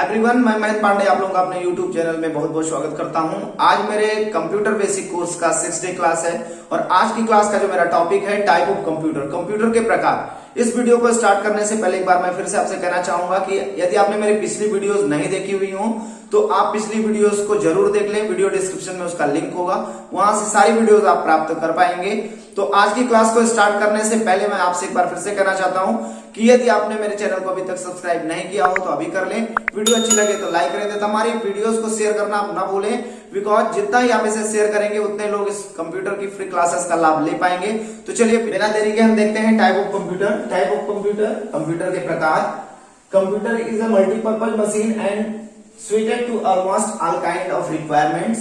Everyone, मैं महेंद्र पांडे आप लोगों का अपने YouTube चैनल में बहुत बहुत स्वागत करता हूँ। आज मेरे कंप्यूटर बेसिक कोर्स का सिक्स डे क्लास है और आज की क्लास का जो मेरा टॉपिक है टाइप ऑफ़ कंप्यूटर कंप्यूटर के प्रकार। इस वीडियो को स्टार्ट करने से पहले एक बार मैं फिर से आपसे कहना चाहूँगा कि यदि आपने मेरी पिछली वीडियोस नहीं देखी हुई हो तो आप पिछली वीडियोस को ज़रूर देख लें। वीडियो डिस्क्रिप्शन में उसका लिंक होगा। वहाँ से सारी वीडियोस आप प्राप्त कर पाएँगे। तो आज की क्लास को स्टार्ट करने से पहले मैं आपसे एक बार फिर से कहना चाहता हूँ कि यदि आपने मेरे चैनल को अभी तक सब्सक्राइब नहीं किया हो तो अभी कर लें। वीडियो अच्छी लगे तो लाइक करें हमारी वीडियोस को शेयर करना आप ना भूलें बिकॉज़ जितना ही आप इसे शेयर करेंगे, उतने लोग इस कंप्यूटर की फ्री क्लासेस का लाभ ले पाएँगे। तो चलिए, बिना देरी के हम देखते हैं type of computer type of computer computer के प्रकार। Computer is a multipurpose machine and suited to almost all kind of requirements.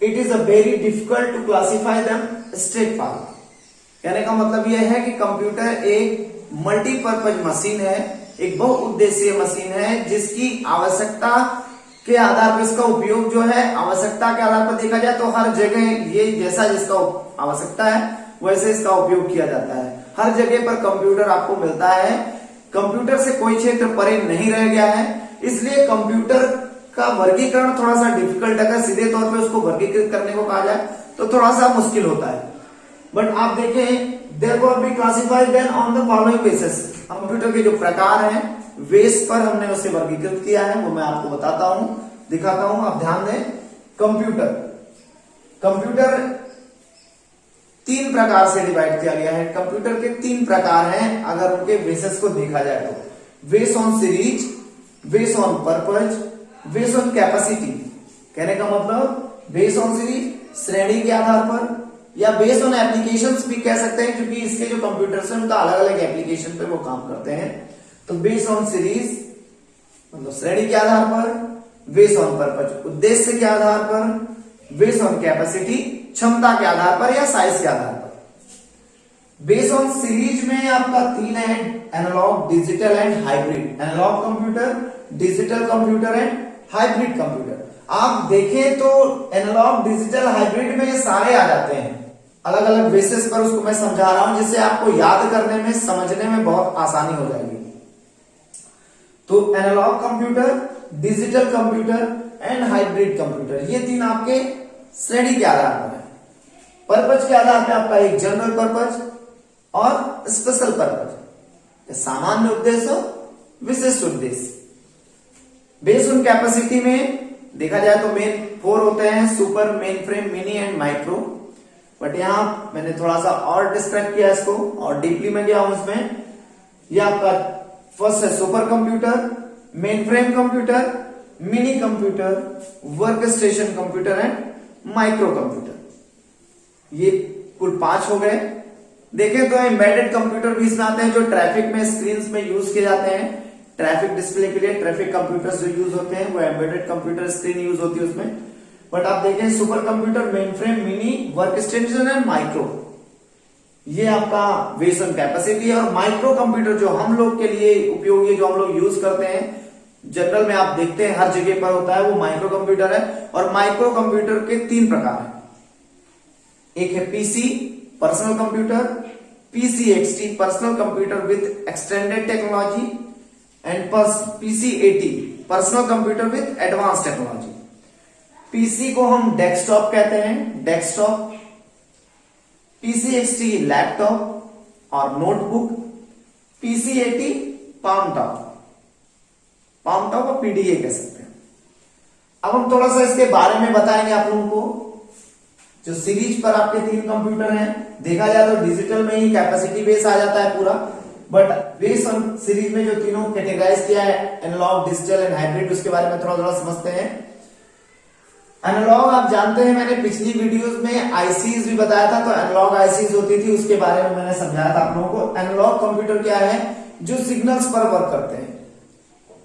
It is a very difficult to classify them straightforward कहने का मतलब यह है कि कंप्यूटर एक मल्टीपर्पज मशीन है, एक बहुउद्देशीय मशीन है, जिसकी आवश्यकता के आधार पर इसका उपयोग जो है, आवश्यकता के आधार पर देखा जाए तो हर जगह ये जैसा जिसका आवश्यकता है, वैसे इसका उपयोग किया जाता है। हर जगह पर कंप्यूटर आपको मिलता है। कंप्यूटर से कोई क्षेत्र परे नहीं रह गया है, इसलिए कंप्यूटर का वर्गीकरण थोड़ा सा डिफ़िकल्ट अगर सीधे तौर पे उसको वर्गीकृत करने को कहा जाए तो थोड़ा सा मुश्किल होता है। बट आप देखें को be classified then on the following basis computer के जो प्रकार हैं वेस पर हमने उसे वर्गीकृत किया है, वो मैं आपको बताता हूँ, दिखाता हूँ। आप ध्यान दें कंप्यूटर कंप्यूटर तीन प्रकार से डिवाइड किया गया है। कंप्यूटर के तीन प्रकार हैं, अगर उनके बेसिस को देखा जाए तो। Base on series base on purpose base on capacity कहने का मतलब बेस ऑन सीरीज़ श्रेणी के आधार पर या बेस ऑन एप्लीकेशन भी कह सकते हैं, क्योंकि इसके जो कंप्यूटर्स है, उनका अलग अलग एप्लीकेशन पे वो काम करते हैं। तो बेस ऑन सीरीज़ मतलब श्रेणी के आधार पर बेस ऑन पर्पज उद्देश्य के आधार पर बेस ऑन कैपेसिटी क्षमता के आधार पर या साइज़ के आधार पर। बेस ऑन सीरीज़ में आपका तीन है analog digital and hybrid analog computer digital computer and hybrid computer आप देखें तो एनालॉग डिजिटल हाइब्रिड में ये सारे आ जाते हैं। अलग अलग बेसिस पर उसको मैं समझा रहा हूँ जिससे आपको याद करने में, समझने में बहुत आसानी हो जाएगी। तो analog computer digital computer and hybrid computer ये तीन आपके श्रेणी के आधार पर है। पर्पज के आधार पर आपका एक जनरल पर्पज और स्पेशल पर्पज सामान्य उद्देश्य हो विशिष्ट उद्देश्य। बेस ऑन कैपेसिटी में देखा जाए तो मेन फोर होते हैं super mainframe mini and micro but यहाँ मैंने थोड़ा सा और डिस्क्राइब किया इसको, और डीपली मैं गया हूँ इसमें। यह आपका फ़र्स्ट है super computer mainframe computer mini computer workstation computer and micro computer ये कुल पाँच हो गए। देखें तो एम्बेडेड कंप्यूटर भी इसमें आते हैं जो ट्रैफ़िक में स्क्रीन में यूज़ किए जाते हैं। ट्रैफ़िक डिस्प्ले के लिए ट्रैफ़िक कंप्यूटर्स जो यूज़ होते हैं, वो एम्बेडेड कंप्यूटर स्क्रीन यूज़ होती है उसमें। बट आप देखें super computer mainframe mini workstation and micro ये आपका वेसन कैपेसिटी है और माइक्रो कंप्यूटर जो हम लोग के लिए उपयोगी जो हम लोग यूज़ करते हैं जनरल में आप देखते हैं, हर जगह पर होता है, वो माइक्रो कंप्यूटर है और माइक्रो कंप्यूटर के तीन प्रकार है। एक है PC personal computer PC XT personal computer with extended technology and PC AT personal computer with advance technology PC को हम डेस्कटॉप कहते हैं। डेस्कटॉप पीसीएक्सटी लैपटॉप और notebook PC AT palmtop palmtop और पीडीए कह सकते हैं। अब हम थोड़ा सा इसके बारे में बताएँगे आप लोगों को। जो सीरीज़ पर आपके तीन कंप्यूटर हैं, देखा जाए तो डिजिटल में ही कैपेसिटी बेस आ जाता है पूरा। बट बेस ऑन सीरीज़ में जो तीनों कैटेगराइज किया है एनालॉग डिजिटल एंड हाइब्रिड उसके बारे में थोड़ा थोड़ा समझते हैं। एनालॉग आप जानते हैं, मैंने पिछली वीडियोस में आईसीज भी बताया था तो एनालॉग आईसीज होती थी, उसके बारे में मैंने समझाया था आप लोगों को। एनालॉग कंप्यूटर क्या है? जो सिग्नल्स पर वर्क करते हैं।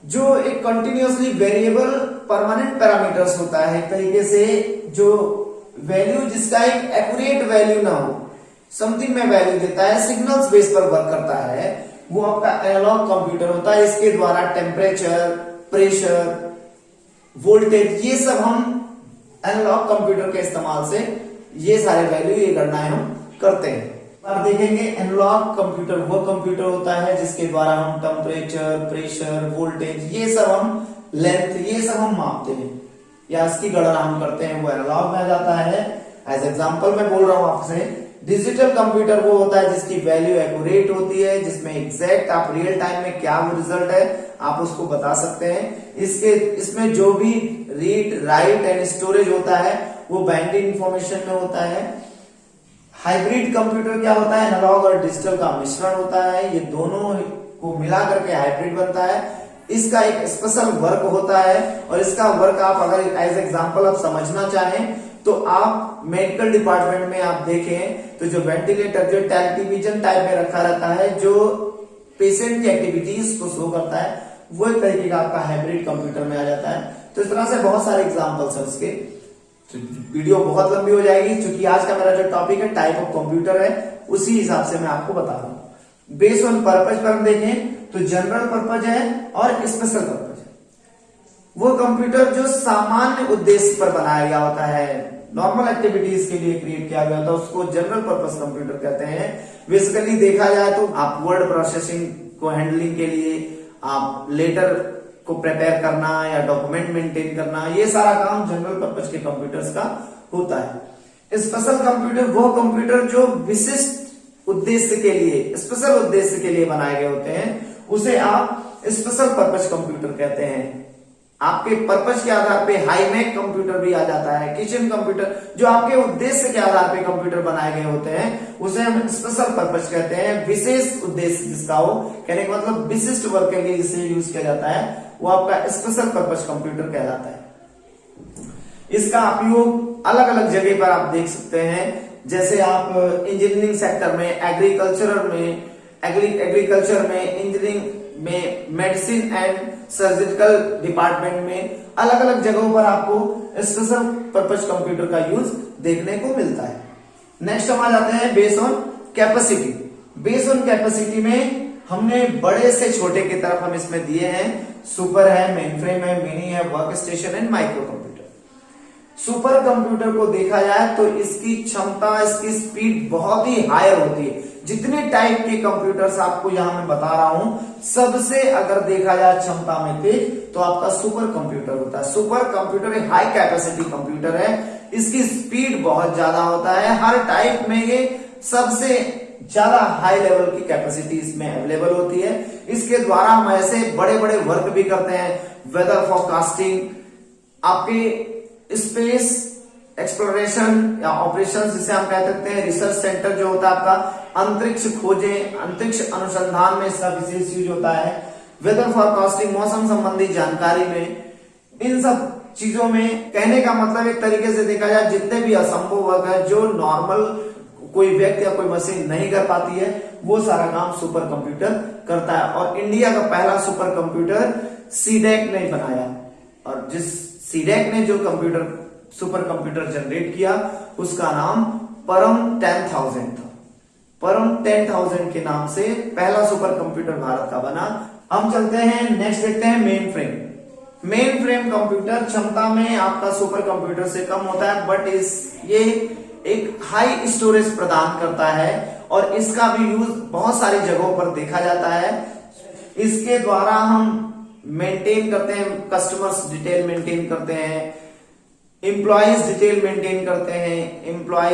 जो एक कंटिन्यूसली वेरिएबल परमानेंट पैरामीटर्स होता है, एक तरीके से जो वैल्यू जिसका एक एक्यूरेट वैल्यू ना हो समथिंग में वैल्यू देता है सिग्नल्स बेस पर वर्क करता है, वो आपका एनालॉग कंप्यूटर होता है। इसके द्वारा टेम्परेचर प्रेशर वोल्टेज ये सब हम एनालॉग कंप्यूटर के इस्तेमाल से ये सारे वैल्यू ये गणनाएँ हम करते हैं। अब देखेंगे एनालॉग कंप्यूटर वो कंप्यूटर होता है जिसके द्वारा हम टेम्परेचर प्रेशर वोल्टेज ये सब हम लेंथ ये सब हम मापते हैं। या इसकी गणना हम करते हैं, वो एनालॉग में जाता है। एज एग्ज़ाम्पल मैं बोल रहा हूँ आपसे डिजिटल कंप्यूटर वो होता है जिसकी वैल्यू एक्यूरेट होती है, जिसमें एग्जैक्ट आप रियल टाइम में क्या रिज़ल्ट है, आप उसको बता सकते हैं। इसके, इसमें जो भी रीड राइट एंड स्टोरेज होता है, वो बाइंडिंग इंफॉर्मेशन में होता है। हाइब्रिड कंप्यूटर क्या होता है? एनालॉग और डिजिटल का मिश्रण होता है। ये दोनों को मिला करके हाइब्रिड बनता है। इसका एक स्पेशल वर्क होता है और इसका वर्क आप अगर एज एग्जांपल आप समझना चाहें तो आप मेडिकल डिपार्टमेंट में आप देखें तो जो वेंटिलेटर जो टेलीविज़न टाइप में रखा रहता है, जो पेशेंट की एक्टिविटीज़ को शो करता है, वो एक तरीके का आपका हाइब्रिड कंप्यूटर में आ जाता है। तो इस तरह से बहुत सारे एग्जाम्पल्स है उसके तो वीडियो बहुत लंबी हो जाएगी, क्योंकि आज का मेरा जो टॉपिक है टाइप ऑफ़ कंप्यूटर है, उसी हिसाब से मैं आपको बता रहा हूँ। बेस ऑन पर्पज पर हम देखें तो जनरल पर्पज है और स्पेशल पर्पज है। वो कंप्यूटर जो सामान्य उद्देश्य पर बनाया गया होता है। नॉर्मल एक्टिविटीज़ के लिए क्रिएट किया गया है उसको जनरल पर्पज कंप्यूटर कहते हैं। बेसिकली देखा जाए तो आप वर्ड प्रोसेसिंग को हैंडलिंग के लिए, आप लेटर को प्रिपेयर करना या डॉक्यूमेंट मेंटेन करना, ये सारा काम जनरल पर्पज के कंप्यूटर्स का होता है। स्पेशल कंप्यूटर वो कंप्यूटर जो विशिष्ट उद्देश्य के लिए स्पेशल उद्देश्य के लिए बनाए गए होते हैं, उसे आप स्पेशल पर्पज कंप्यूटर कहते हैं। आपके पर्पज के आधार पे हाईमैक कंप्यूटर भी आ जाता है किचन कंप्यूटर जो आपके उद्देश्य के आधार पे कंप्यूटर बनाए गए होते हैं, उसे हम स्पेशल पर्पज कहते हैं, विशेष उद्देश्य जिसका हो, कहने का मतलब विशिष्ट वर्क के लिए जिसे यूज़ किया जाता है, वो आपका स्पेशल पर्पज कंप्यूटर कहलाता है। इसका उपयोग अलग अलग जगह पर आप देख सकते हैं, जैसे आप इंजीनियरिंग सेक्टर में एग्रीकल्चर में एग्रीकल्चर में इंजीनियरिंग में मेडिसिन एंड सर्जिकल डिपार्टमेंट में अलग अलग जगहों पर आपको स्पेशल पर्पज कंप्यूटर का यूज़ देखने को मिलता है। नेक्स्ट हम आ जाते हैं base on capacity base on capacity में हमने बड़े से छोटे की तरफ़ हम इसमें दिए हैं। सुपर है मेन फ्रेम है मिनी है workstation and micro computer super computer को देखा जाए तो इसकी क्षमता, इसकी स्पीड बहुत ही हाई होती है। जितने टाइप के कंप्यूटर्स आपको यहाँ मैं बता रहा हूँ, सबसे अगर देखा जाए क्षमता में तेज तो आपका सुपर कंप्यूटर होता है। सुपर कंप्यूटर एक हाई कैपेसिटी कंप्यूटर है। इसकी स्पीड बहुत ज़्यादा होता है। हर टाइप में ये सबसे ज़्यादा हाई लेवल की कैपेसिटी इसमें अवेलेबल होती है। इसके द्वारा हम ऐसे बड़े बड़े वर्क भी करते हैं। वेदर फॉरकास्टिंग आपके स्पेस एक्सप्लोरेशन या ऑपरेशन जिसे हम कह सकते हैं रिसर्च सेंटर जो होता है आपका अंतरिक्ष खोजे अंतरिक्ष अनुसंधान में इसका विशेष यूज़ होता है वेदर फॉरकास्टिंग मौसम संबंधी जानकारी में इन सब चीज़ों में कहने का मतलब एक तरीके से देखा जाए जितने भी असंभव वर्क है जो नॉर्मल कोई व्यक्ति या कोई मशीन नहीं कर पाती है वो सारा काम सुपर कंप्यूटर करता है और इंडिया का पहला सुपर कंप्यूटर सीडेक ने बनाया और जिस सीडेक ने जो कंप्यूटर सुपर कंप्यूटर जनरेट किया, उसका नाम परम टेन थाउज़ेंड था। परम टेन थाउज़ेंड के नाम से पहला सुपर कंप्यूटर भारत का बना। हम चलते हैं नेक्स्ट देखते हैं mainframe mainframe computer क्षमता में आपका सुपर कंप्यूटर से कम होता है बट इस, ये एक हाई स्टोरेज प्रदान करता है और इसका भी यूज़ बहुत सारी जगहों पर देखा जाता है। इसके द्वारा हम मेंटेन करते हैं कस्टमर्स डिटेल मेंटेन करते हैं एम्प्लॉयज़ डिटेल मेंटेन करते हैं एम्प्लॉय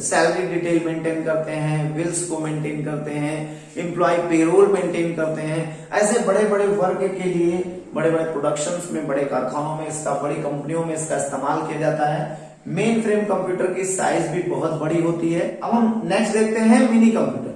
सैलरी डिटेल मेंटेन करते हैं बिल्स को मेंटेन करते हैं एम्प्लॉय पेरोल मेंटेन करते हैं। ऐसे बड़े बड़े वर्ग के लिए बड़े बड़े प्रोडक्शंस में, बड़े कारखानों में, इसका, बड़ी कंपनियों में इसका इस्तेमाल किया जाता है। मेन फ्रेम कंप्यूटर की साइज़ भी बहुत बड़ी होती है। अब हम नेक्स्ट देखते हैं मिनी कंप्यूटर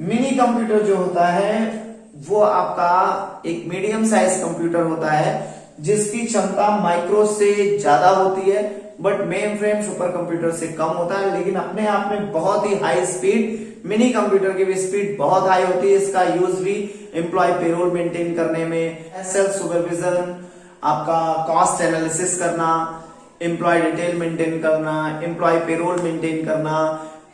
मिनी कंप्यूटर जो होता है वो आपका एक मीडियम साइज़ कंप्यूटर होता है, जिसकी क्षमता माइक्रो से ज़्यादा होती है but mainframe super computer से कम होता है, लेकिन अपने आप में बहुत ही हाई स्पीड मिनी कंप्यूटर की भी स्पीड बहुत हाई होती है, इसका यूज़ भी एम्प्लॉय पेरोल मेंटेन करने में सेल्फ सुपरविजन आपका कॉस्ट एनालिसिस करना एम्प्लॉय डिटेल मेंटेन करना एम्प्लॉय पेरोल मेंटेन करना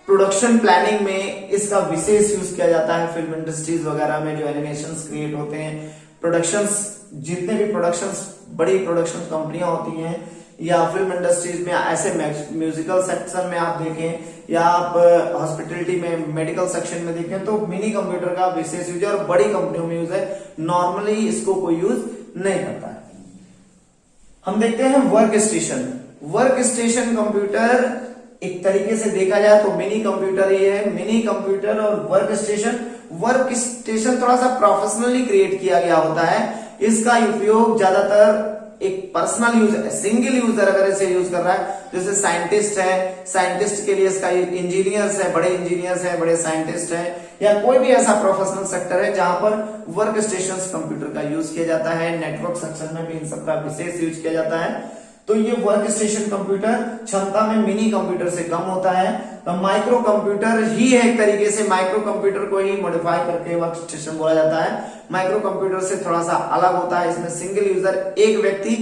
प्रोडक्शन प्लानिंग में इसका विशेष यूज़ किया जाता है। फ़िल्म इंडस्ट्रीज़ वगैरह में जो एनिमेशन क्रिएट होते हैं। प्रोडक्शन जितने भी प्रोडक्शन बड़ी प्रोडक्शन कंपनियाँ होती हैं, या फ़िल्म इंडस्ट्रीज़ में ऐसे म्यूजिकल सेक्शन में आप देखें, या आप हॉस्पिटलिटी में मेडिकल सेक्शन में देखें तो मिनी कंप्यूटर का विशेष यूज़ है और बड़ी कंपनियों में यूज़ है। नॉर्मली इसको कोई यूज़ नहीं करता है। हम देखते हैं workstation work station computer एक तरीके से देखा जाए तो मिनी कंप्यूटर ही है। मिनी कंप्यूटर और वर्क स्टेशन। वर्क स्टेशन थोड़ा सा प्रोफेशनली क्रिएट किया गया होता है। इसका उपयोग ज़्यादातर एक पर्सनल यूज़ सिंगल यूज़र अगर इसे यूज़ कर रहा है, जैसे साइंटिस्ट है साइंटिस्ट के लिए इसका इंजीनियर्स है, बड़े इंजीनियर्स है, बड़े साइंटिस्ट है, या कोई भी ऐसा प्रोफेशनल सेक्टर है जहाँ पर वर्क स्टेशन कंप्यूटर का यूज़ किया जाता है नेटवर्क सेक्शन में भी इन सबका विशेष यूज़ किया जाता है। तो ये वर्क स्टेशन कंप्यूटर क्षमता में मिनी कंप्यूटर से कम होता है। तो माइक्रो कंप्यूटर ही है एक तरीके से माइक्रो कंप्यूटर को ही मॉडिफाई करके वर्क स्टेशन बोला जाता है। माइक्रो कंप्यूटर से थोड़ा सा अलग होता है। इसमें सिंगल यूज़र एक व्यक्ति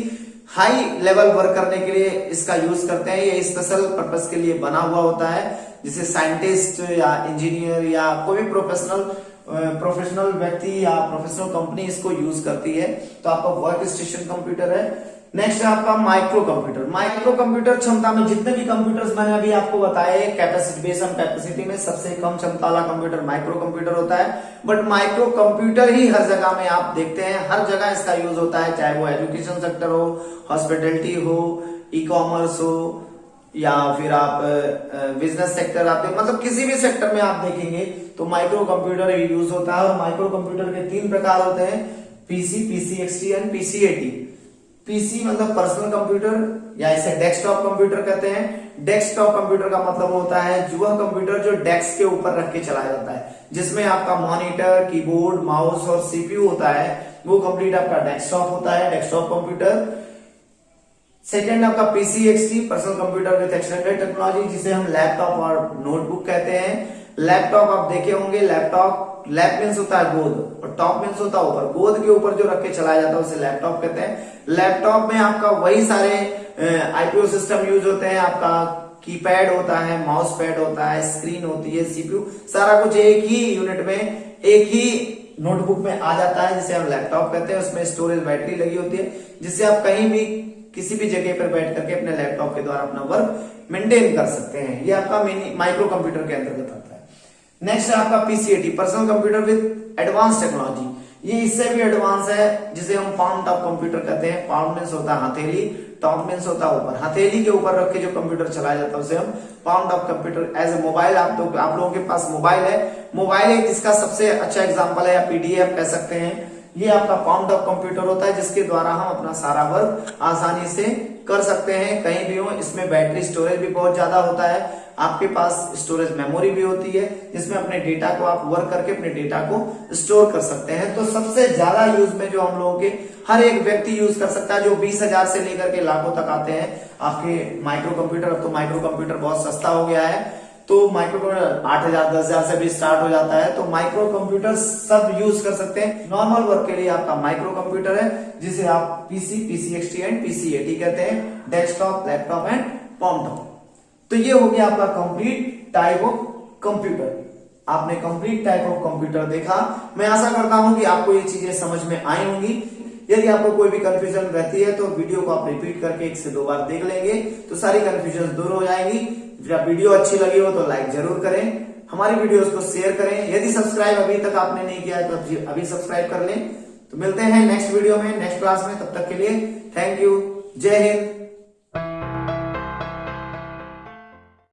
हाई लेवल वर्क करने के लिए इसका यूज़ करते हैं। ये स्पेशल पर्पज के लिए बना हुआ होता है। जिसे साइंटिस्ट या इंजीनियर या कोई भी प्रोफेशनल प्रोफेशनल व्यक्ति या प्रोफेशनल कंपनी इसको यूज़ करती है। तो आपका वर्क स्टेशन कंप्यूटर है। नेक्स्ट है आपका माइक्रो कंप्यूटर माइक्रो कंप्यूटर क्षमता में जितने भी कंप्यूटर्स मैंने अभी आपको बताए कैपेसिटी बेस ऑन कैपेसिटी में सबसे कम क्षमता वाला कंप्यूटर माइक्रो कंप्यूटर होता है। बट माइक्रो कंप्यूटर ही हर जगह में आप देखते हैं, हर जगह इसका यूज़ होता है, चाहे वो एजुकेशन सेक्टर हो हॉस्पिटलिटी हो ई कॉमर्स हो, या फिर आप बिज़नेस सेक्टर आप मतलब किसी भी सेक्टर में आप देखेंगे तो माइक्रो कंप्यूटर यूज़ होता है और माइक्रो कंप्यूटर के तीन प्रकार होते हैं PC PC XT and PC AT PC मतलब पर्सनल कंप्यूटर या इसे डेस्कटॉप कंप्यूटर कहते हैं। डेस्कटॉप कंप्यूटर का मतलब होता है वह कंप्यूटर जो डेस्क के ऊपर रख के चलाया जाता है, जिसमें आपका मॉनिटर कीबोर्ड माउस और सीपीयू होता है, वो कंप्लीट आपका डेस्कटॉप होता है डेस्कटॉप कंप्यूटर सेकेंड आपका PC XT personal computer with extended technology जिसे हम लैपटॉप और नोटबुक कहते हैं। लैपटॉप आप देखे होंगे लैपटॉप लैप मीन्स होता है गोद, और टॉप मीन्स होता है ऊपर। गोद के ऊपर जो रख के चलाया जाता है, उसे लैपटॉप कहते हैं। लैपटॉप में आपका वही सारे आईपीओ सिस्टम यूज़ होते हैं। आपका कीपैड होता है माउस पैड होता है स्क्रीन होती है सीपीयू सारा कुछ एक ही यूनिट में, एक ही नोटबुक में आ जाता है, जिसे हम लैपटॉप कहते हैं। उसमें स्टोरेज बैटरी लगी होती है, जिससे आप कहीं भी, किसी भी जगह पर बैठ करके अपने लैपटॉप के द्वारा अपना वर्क मेंटेन कर सकते हैं। ये आपका माइक्रो कंप्यूटर के अंतर्गत आता है। नेक्स्ट है आपका PC AT personal computer with advance technology ये इससे भी एडवांस है, जिसे हम पाउंड टॉप कंप्यूटर कहते हैं। पाम मीन्स होता है हथेली टॉप मीन्स होता है ऊपर। हथेली के ऊपर रख के जो कंप्यूटर चलाया जाता है, उसे हम palmtop computer as a mobile आप तो आप लोगों के पास मोबाइल है। मोबाइल एक इसका सबसे अच्छा एग्ज़ाम्पल है, या पीडीएफ कह सकते हैं। ये आपका पाउंड टॉप कंप्यूटर होता है, जिसके द्वारा हम अपना सारा वर्क आसानी से कर सकते हैं। कहीं भी हो, इसमें बैटरी स्टोरेज भी बहुत ज़्यादा होता है। आपके पास स्टोरेज मेमोरी भी होती है, जिसमें अपने डेटा को आप वर्क करके अपने डेटा को स्टोर कर सकते हैं। तो सबसे ज़्यादा यूज़ में जो हम लोगों के, हर एक व्यक्ति यूज़ कर सकता है, जो बीस हज़ार से लेकर के लाखों तक आते हैं। आपके माइक्रो कंप्यूटर अब तो माइक्रो कंप्यूटर बहुत सस्ता हो गया है। तो माइक्रो कंप्यूटर आठ हज़ार, दस हज़ार से भी स्टार्ट हो जाता है। तो माइक्रो कंप्यूटर सब यूज़ कर सकते हैं। नॉर्मल वर्क के लिए आपका माइक्रो कंप्यूटर है, जिसे आप PC PC XT and PC AT कहते हैं। डेस्कटॉप लैपटॉप एंड पॉमटॉप तो ये हो गया आपका कंप्लीट टाइप ऑफ़ कंप्यूटर आपने कंप्लीट टाइप ऑफ़ कंप्यूटर देखा। मैं आशा करता हूँ कि आपको ये चीज़ें समझ में आई होंगी। यदि आपको कोई भी कंफ्यूजन रहती है तो वीडियो को आप रिपीट करके एक से दो बार देख लेंगे तो सारी कंफ्यूजन दूर हो जाएगी। वीडियो अच्छी लगी हो तो लाइक ज़रूर करें। हमारी वीडियोस को शेयर करें। यदि सब्सक्राइब अभी तक आपने नहीं किया है तो अभी सब्सक्राइब कर लें। तो मिलते हैं नेक्स्ट वीडियो में नेक्स्ट क्लास में। तब तक के लिए थैंक यू जय हिंद।